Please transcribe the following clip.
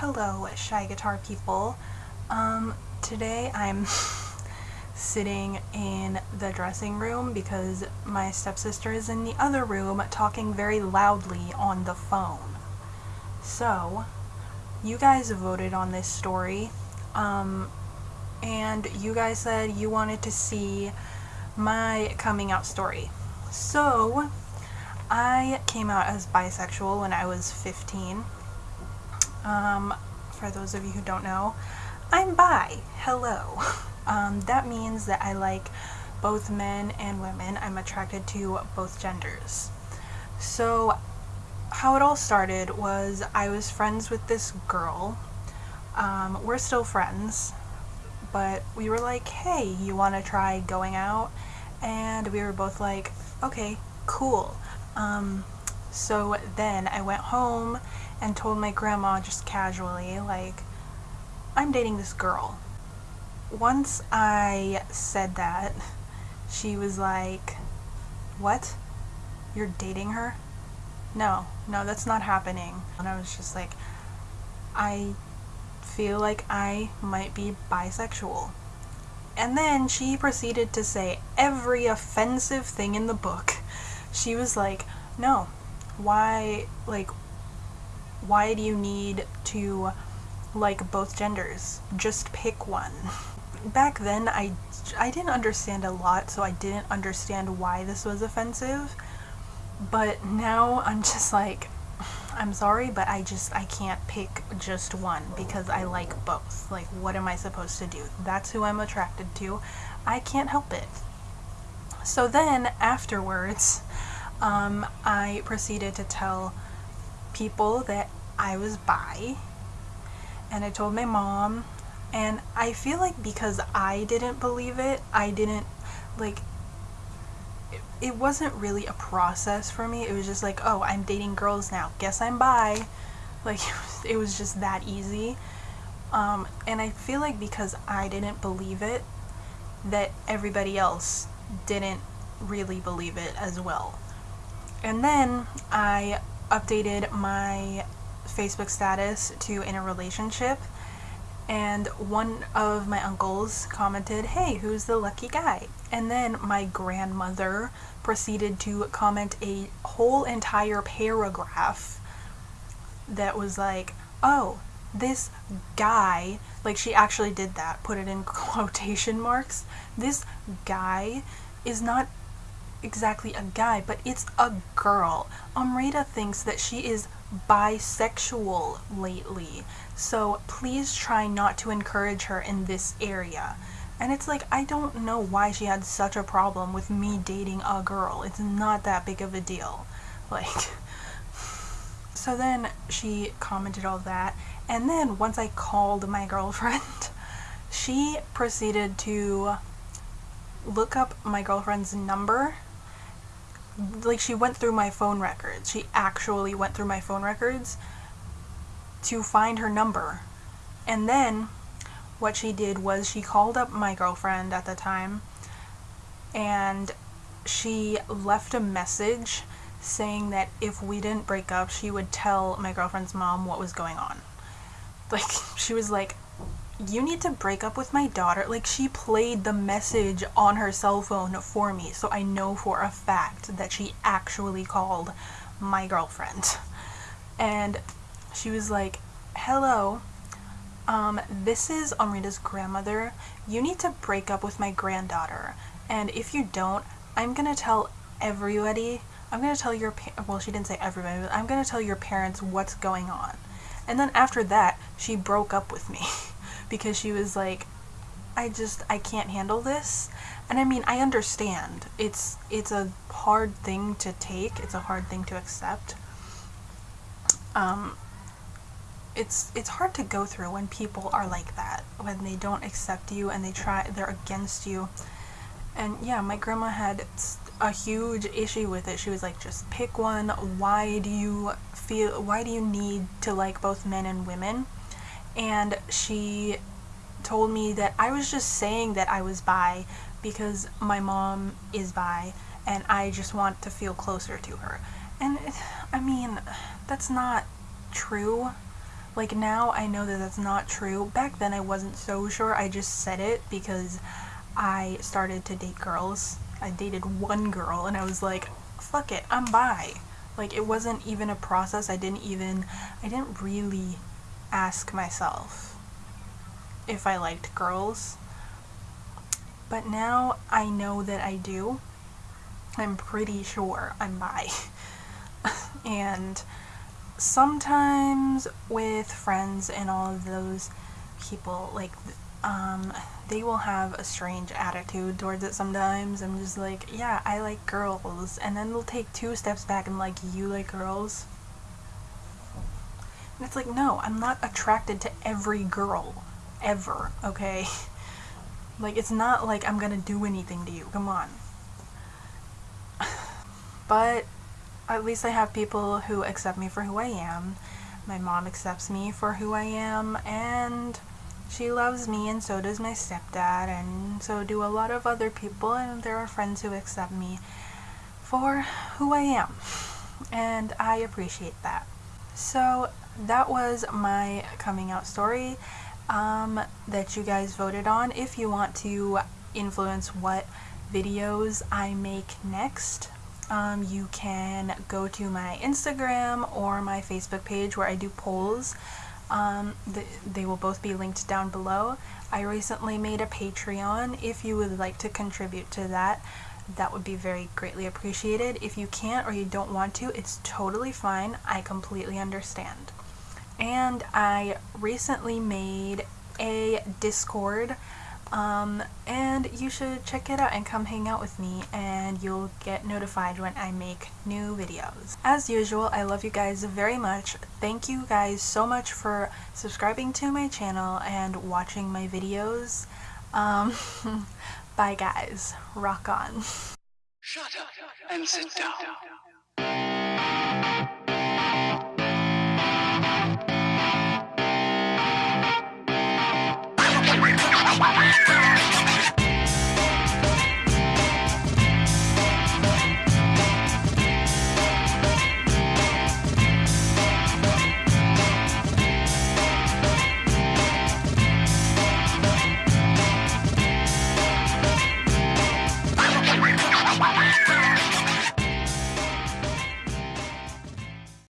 Hello, Shy Guitar people. Um, today I'm sitting in the dressing room because my stepsister is in the other room talking very loudly on the phone. So, you guys voted on this story, um, and you guys said you wanted to see my coming out story. So, I came out as bisexual when I was 15. Um, for those of you who don't know, I'm bi. Hello. Um, that means that I like both men and women. I'm attracted to both genders. So, how it all started was I was friends with this girl. Um, we're still friends, but we were like, hey, you want to try going out? And we were both like, okay, cool. Um, so then I went home and told my grandma just casually, like, I'm dating this girl. Once I said that, she was like, What? You're dating her? No, no, that's not happening. And I was just like, I feel like I might be bisexual. And then she proceeded to say every offensive thing in the book. She was like, No, why, like, why do you need to like both genders? Just pick one. Back then, I, I didn't understand a lot, so I didn't understand why this was offensive. But now I'm just like, I'm sorry, but I just, I can't pick just one because I like both. Like, what am I supposed to do? That's who I'm attracted to. I can't help it. So then, afterwards, um, I proceeded to tell people that I was bi and I told my mom and I feel like because I didn't believe it, I didn't like it, it wasn't really a process for me. It was just like, "Oh, I'm dating girls now. Guess I'm bi." Like it was just that easy. Um, and I feel like because I didn't believe it, that everybody else didn't really believe it as well. And then I updated my Facebook status to in a relationship and one of my uncles commented, hey, who's the lucky guy? And then my grandmother proceeded to comment a whole entire paragraph that was like, oh, this guy, like she actually did that, put it in quotation marks. This guy is not exactly a guy, but it's a girl. Amrita thinks that she is bisexual lately, so please try not to encourage her in this area. And it's like, I don't know why she had such a problem with me dating a girl. It's not that big of a deal. Like, so then she commented all that, and then once I called my girlfriend, she proceeded to look up my girlfriend's number like she went through my phone records. She actually went through my phone records to find her number. And then what she did was she called up my girlfriend at the time and she left a message saying that if we didn't break up, she would tell my girlfriend's mom what was going on. Like, she was like, you need to break up with my daughter. Like, she played the message on her cell phone for me, so I know for a fact that she actually called my girlfriend. And she was like, hello, um, this is Amrita's grandmother. You need to break up with my granddaughter. And if you don't, I'm gonna tell everybody, I'm gonna tell your, well, she didn't say everybody, but I'm gonna tell your parents what's going on. And then after that, she broke up with me. because she was like, I just I can't handle this. And I mean, I understand. It's it's a hard thing to take. It's a hard thing to accept. Um it's it's hard to go through when people are like that, when they don't accept you and they try they're against you. And yeah, my grandma had a huge issue with it. She was like, just pick one. Why do you feel why do you need to like both men and women? And she told me that I was just saying that I was bi because my mom is bi and I just want to feel closer to her. And I mean, that's not true. Like now I know that that's not true. Back then I wasn't so sure. I just said it because I started to date girls. I dated one girl and I was like, fuck it, I'm bi. Like it wasn't even a process. I didn't even I didn't really ask myself if I liked girls. But now I know that I do. I'm pretty sure I'm bi. and sometimes with friends and all of those people, like, um, they will have a strange attitude towards it sometimes. I'm just like, yeah, I like girls. And then they'll take two steps back and like, you like girls? And it's like, no, I'm not attracted to every girl. Ever, okay? Like, it's not like I'm gonna do anything to you. Come on. but at least I have people who accept me for who I am. My mom accepts me for who I am, and she loves me, and so does my stepdad, and so do a lot of other people, and there are friends who accept me for who I am. And I appreciate that. So that was my coming out story um, that you guys voted on. If you want to influence what videos I make next, um, you can go to my Instagram or my Facebook page where I do polls. Um, th they will both be linked down below. I recently made a Patreon. If you would like to contribute to that, that would be very greatly appreciated. If you can't or you don't want to, it's totally fine. I completely understand. And I recently made a Discord um, and you should check it out and come hang out with me and you'll get notified when I make new videos. As usual, I love you guys very much. Thank you guys so much for subscribing to my channel and watching my videos. Um, bye guys. Rock on. Shut up and sit down.